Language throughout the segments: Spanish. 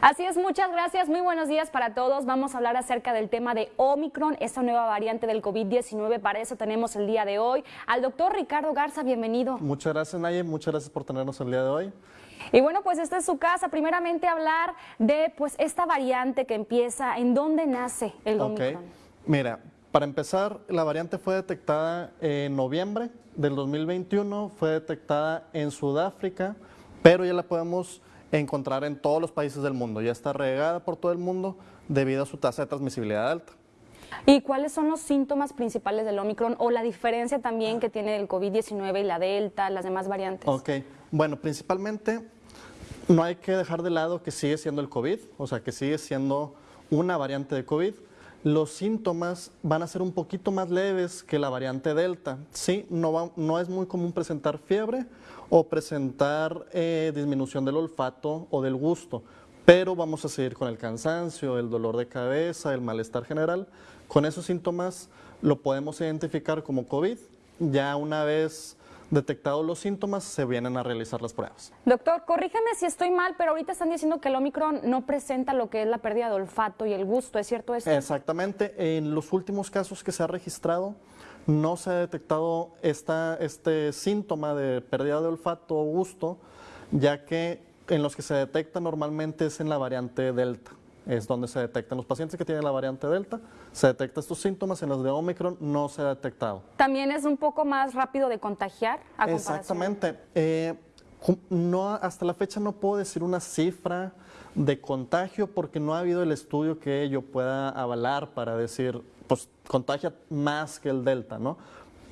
Así es, muchas gracias. Muy buenos días para todos. Vamos a hablar acerca del tema de Omicron, esta nueva variante del COVID-19. Para eso tenemos el día de hoy al doctor Ricardo Garza. Bienvenido. Muchas gracias, Naye. Muchas gracias por tenernos el día de hoy. Y bueno, pues esta es su casa. Primeramente hablar de pues esta variante que empieza, ¿en dónde nace el Omicron? Mira, para empezar, la variante fue detectada en noviembre del 2021, fue detectada en Sudáfrica, pero ya la podemos encontrar en todos los países del mundo. Ya está regada por todo el mundo debido a su tasa de transmisibilidad alta. ¿Y cuáles son los síntomas principales del Omicron o la diferencia también que tiene el COVID-19 y la Delta, las demás variantes? Ok, bueno, principalmente no hay que dejar de lado que sigue siendo el COVID, o sea, que sigue siendo una variante de COVID. Los síntomas van a ser un poquito más leves que la variante Delta. Sí, no, no es muy común presentar fiebre o presentar eh, disminución del olfato o del gusto, pero vamos a seguir con el cansancio, el dolor de cabeza, el malestar general. Con esos síntomas lo podemos identificar como COVID. Ya una vez detectados los síntomas, se vienen a realizar las pruebas. Doctor, corrígeme si estoy mal, pero ahorita están diciendo que el Omicron no presenta lo que es la pérdida de olfato y el gusto, ¿es cierto esto? Exactamente. En los últimos casos que se ha registrado, no se ha detectado esta, este síntoma de pérdida de olfato o gusto, ya que en los que se detecta normalmente es en la variante Delta es donde se detectan. Los pacientes que tienen la variante Delta, se detectan estos síntomas, en los de Omicron no se ha detectado. ¿También es un poco más rápido de contagiar? Exactamente. Eh, no, hasta la fecha no puedo decir una cifra de contagio porque no ha habido el estudio que ello pueda avalar para decir, pues contagia más que el Delta, ¿no?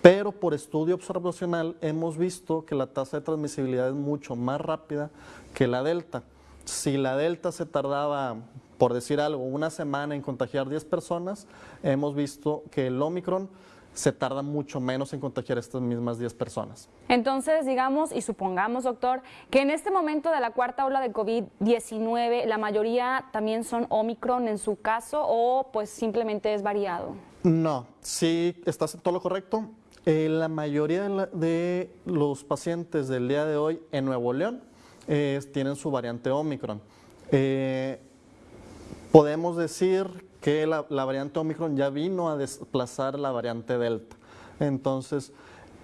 Pero por estudio observacional hemos visto que la tasa de transmisibilidad es mucho más rápida que la Delta. Si la Delta se tardaba por decir algo, una semana en contagiar 10 personas, hemos visto que el Omicron se tarda mucho menos en contagiar a estas mismas 10 personas. Entonces, digamos y supongamos, doctor, que en este momento de la cuarta ola de COVID-19, la mayoría también son Omicron en su caso o pues simplemente es variado. No, sí, estás en todo lo correcto. Eh, la mayoría de, los pacientes del día de hoy en Nuevo León tienen su variante Omicron. Eh, podemos decir que la, variante Omicron ya vino a desplazar la variante Delta. Entonces,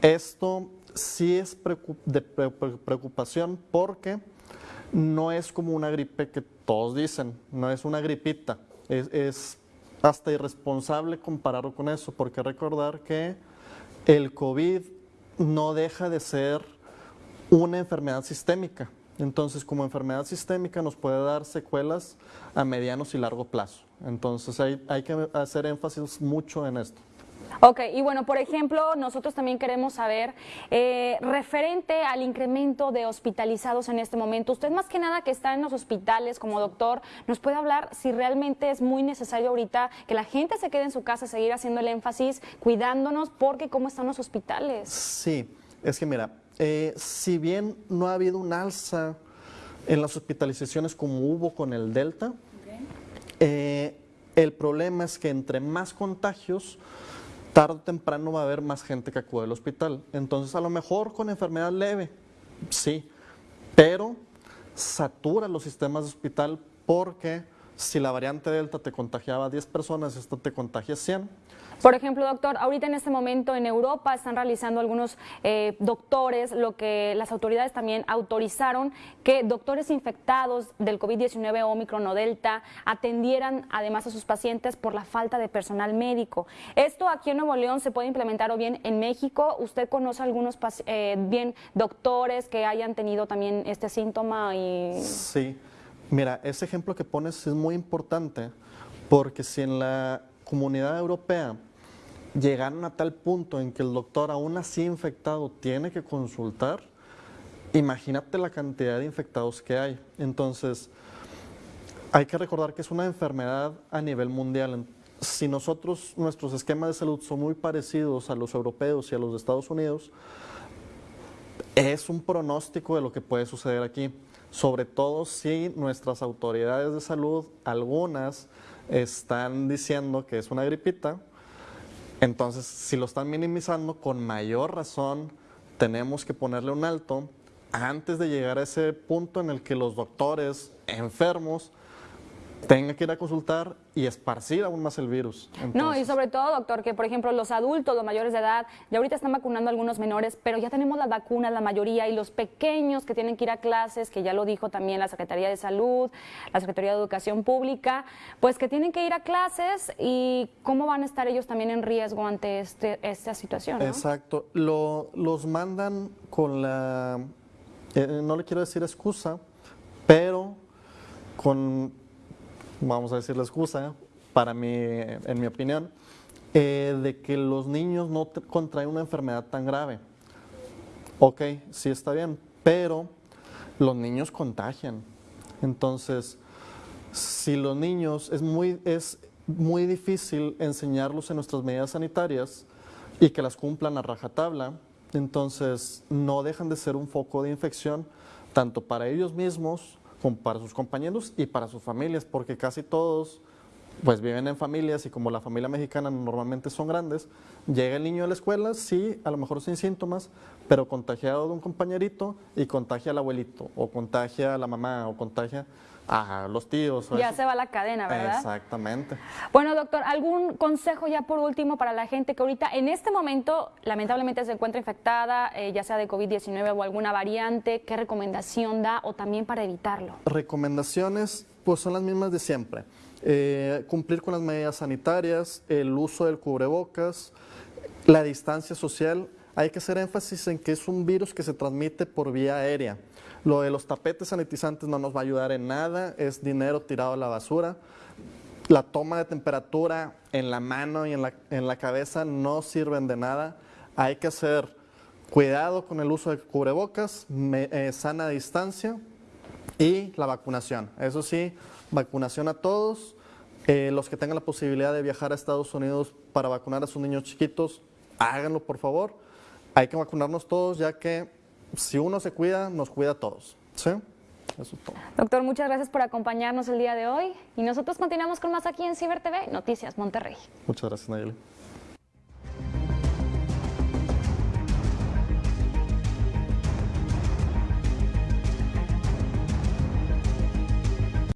esto sí es de preocupación porque no es como una gripe que todos dicen, no es una gripita, es hasta irresponsable compararlo con eso, porque recordar que el COVID no deja de ser una enfermedad sistémica. Entonces, como enfermedad sistémica nos puede dar secuelas a medianos y largo plazo. Entonces, hay, que hacer énfasis mucho en esto. Ok, y bueno, por ejemplo, nosotros también queremos saber, eh, referente al incremento de hospitalizados en este momento, usted más que nada que está en los hospitales como doctor, ¿nos puede hablar si realmente es muy necesario ahorita que la gente se quede en su casa, seguir haciendo el énfasis, cuidándonos, porque cómo están los hospitales? Sí, es que mira, eh, si bien no ha habido un alza en las hospitalizaciones como hubo con el Delta, eh, el problema es que entre más contagios, tarde o temprano va a haber más gente que acude al hospital. Entonces, a lo mejor con enfermedad leve, sí, pero satura los sistemas de hospital porque si la variante Delta te contagiaba a 10 personas, esto te contagia 100 por ejemplo, doctor, ahorita en este momento en Europa están realizando algunos eh, doctores lo que las autoridades también autorizaron que doctores infectados del COVID-19 Omicron o Delta atendieran además a sus pacientes por la falta de personal médico. Esto aquí en Nuevo León se puede implementar o bien en México. ¿Usted conoce algunos eh, bien doctores que hayan tenido también este síntoma? Y... Sí, mira, ese ejemplo que pones es muy importante porque si en la comunidad europea llegaron a tal punto en que el doctor, aún así infectado, tiene que consultar, imagínate la cantidad de infectados que hay. Entonces, hay que recordar que es una enfermedad a nivel mundial. Si nosotros, nuestros esquemas de salud son muy parecidos a los europeos y a los de Estados Unidos, es un pronóstico de lo que puede suceder aquí. Sobre todo si nuestras autoridades de salud, algunas, están diciendo que es una gripita, entonces si lo están minimizando, con mayor razón tenemos que ponerle un alto antes de llegar a ese punto en el que los doctores enfermos tenga que ir a consultar y esparcir aún más el virus. No, y sobre todo, doctor, que por ejemplo los adultos, los mayores de edad, ya ahorita están vacunando a algunos menores, pero ya tenemos las vacunas, la mayoría, y los pequeños que tienen que ir a clases, que ya lo dijo también la Secretaría de Salud, la Secretaría de Educación Pública, pues que tienen que ir a clases y cómo van a estar ellos también en riesgo ante este, esta situación. Exacto, lo, los mandan con la, eh, no le quiero decir excusa, pero con vamos a decir la excusa, para mí, en mi opinión, eh, de que los niños no contraen una enfermedad tan grave. Ok, sí está bien, pero los niños contagian. Entonces, si los niños, es muy, es muy difícil enseñarlos en nuestras medidas sanitarias y que las cumplan a rajatabla, entonces no dejan de ser un foco de infección tanto para ellos mismos para sus compañeros y para sus familias, porque casi todos pues viven en familias y como la familia mexicana normalmente son grandes, llega el niño a la escuela, sí, a lo mejor sin síntomas, pero contagiado de un compañerito y contagia al abuelito, o contagia a la mamá, o contagia a los tíos. ya se va la cadena, ¿verdad? Exactamente. Bueno, doctor, ¿algún consejo ya por último para la gente que ahorita en este momento lamentablemente se encuentra infectada, eh, ya sea de COVID-19 o alguna variante? ¿Qué recomendación da o también para evitarlo? Recomendaciones, pues son las mismas de siempre. Eh, cumplir con las medidas sanitarias, el uso del cubrebocas, la distancia social. Hay que hacer énfasis en que es un virus que se transmite por vía aérea. Lo de los tapetes sanitizantes no nos va a ayudar en nada, es dinero tirado a la basura. La toma de temperatura en la mano y en la, en la cabeza no sirven de nada. Hay que hacer cuidado con el uso de cubrebocas, eh, sana distancia y la vacunación. Eso sí, vacunación a todos. Eh, los que tengan la posibilidad de viajar a Estados Unidos para vacunar a sus niños chiquitos, háganlo por favor. Hay que vacunarnos todos ya que si uno se cuida, nos cuida a todos. ¿Sí? Eso es todo. Doctor, muchas gracias por acompañarnos el día de hoy y nosotros continuamos con más aquí en Ciber TV, Noticias Monterrey. Muchas gracias, Nayeli.